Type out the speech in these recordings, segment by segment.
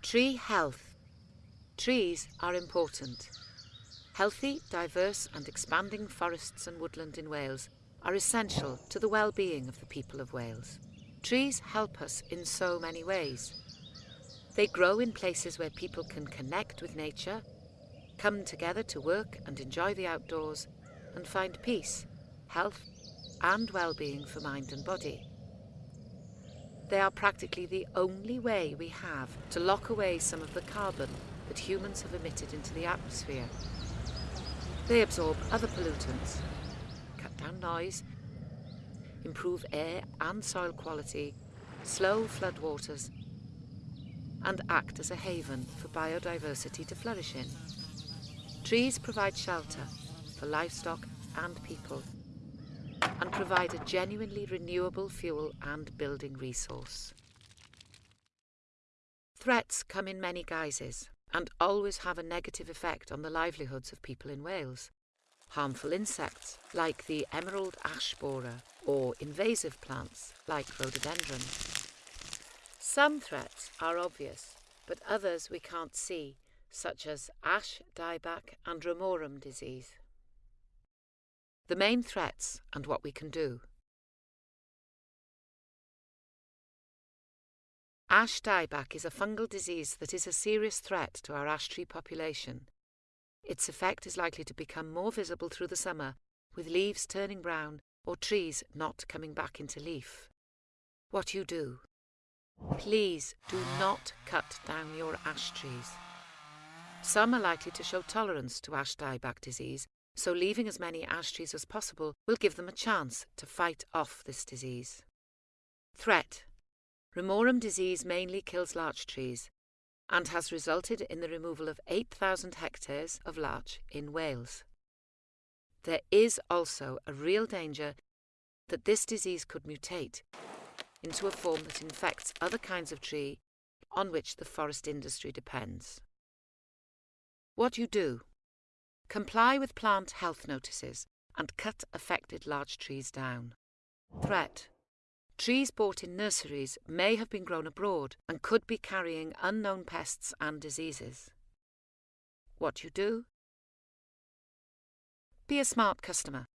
Tree health. Trees are important. Healthy, diverse and expanding forests and woodland in Wales are essential to the well-being of the people of Wales. Trees help us in so many ways. They grow in places where people can connect with nature, come together to work and enjoy the outdoors, and find peace, health and well-being for mind and body. They are practically the only way we have to lock away some of the carbon that humans have emitted into the atmosphere. They absorb other pollutants, cut down noise, improve air and soil quality, slow floodwaters, and act as a haven for biodiversity to flourish in. Trees provide shelter for livestock and people and provide a genuinely renewable fuel and building resource. Threats come in many guises and always have a negative effect on the livelihoods of people in Wales. Harmful insects like the emerald ash borer or invasive plants like rhododendron. Some threats are obvious, but others we can't see, such as ash dieback and ramorum disease. The main threats and what we can do. Ash dieback is a fungal disease that is a serious threat to our ash tree population. Its effect is likely to become more visible through the summer, with leaves turning brown or trees not coming back into leaf. What you do. Please do not cut down your ash trees. Some are likely to show tolerance to ash dieback disease so leaving as many ash trees as possible will give them a chance to fight off this disease. Threat Ramorum disease mainly kills larch trees and has resulted in the removal of 8,000 hectares of larch in Wales. There is also a real danger that this disease could mutate into a form that infects other kinds of tree on which the forest industry depends. What you do Comply with plant health notices and cut affected large trees down. Threat. Trees bought in nurseries may have been grown abroad and could be carrying unknown pests and diseases. What you do? Be a smart customer.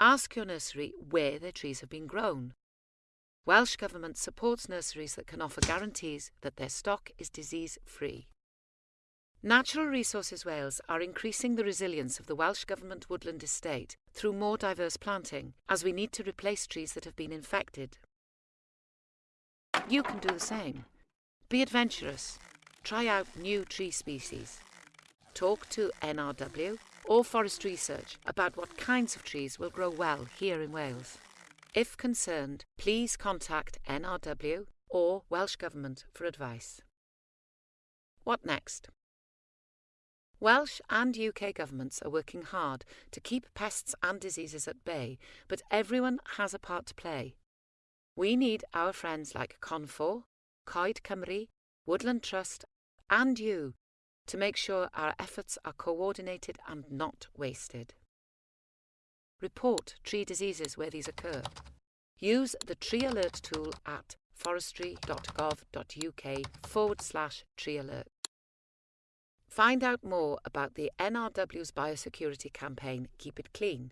Ask your nursery where their trees have been grown. Welsh Government supports nurseries that can offer guarantees that their stock is disease-free. Natural Resources Wales are increasing the resilience of the Welsh Government woodland estate through more diverse planting, as we need to replace trees that have been infected. You can do the same. Be adventurous. Try out new tree species. Talk to NRW or Forest Research about what kinds of trees will grow well here in Wales. If concerned, please contact NRW or Welsh Government for advice. What next? Welsh and UK governments are working hard to keep pests and diseases at bay, but everyone has a part to play. We need our friends like Confor, Coed Cymru, Woodland Trust, and you to make sure our efforts are coordinated and not wasted. Report tree diseases where these occur. Use the Tree Alert tool at forestry.gov.uk forward slash tree alert. Find out more about the NRW's biosecurity campaign, Keep It Clean.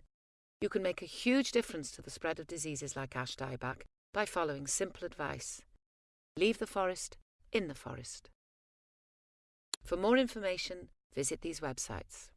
You can make a huge difference to the spread of diseases like ash dieback by following simple advice. Leave the forest in the forest. For more information, visit these websites.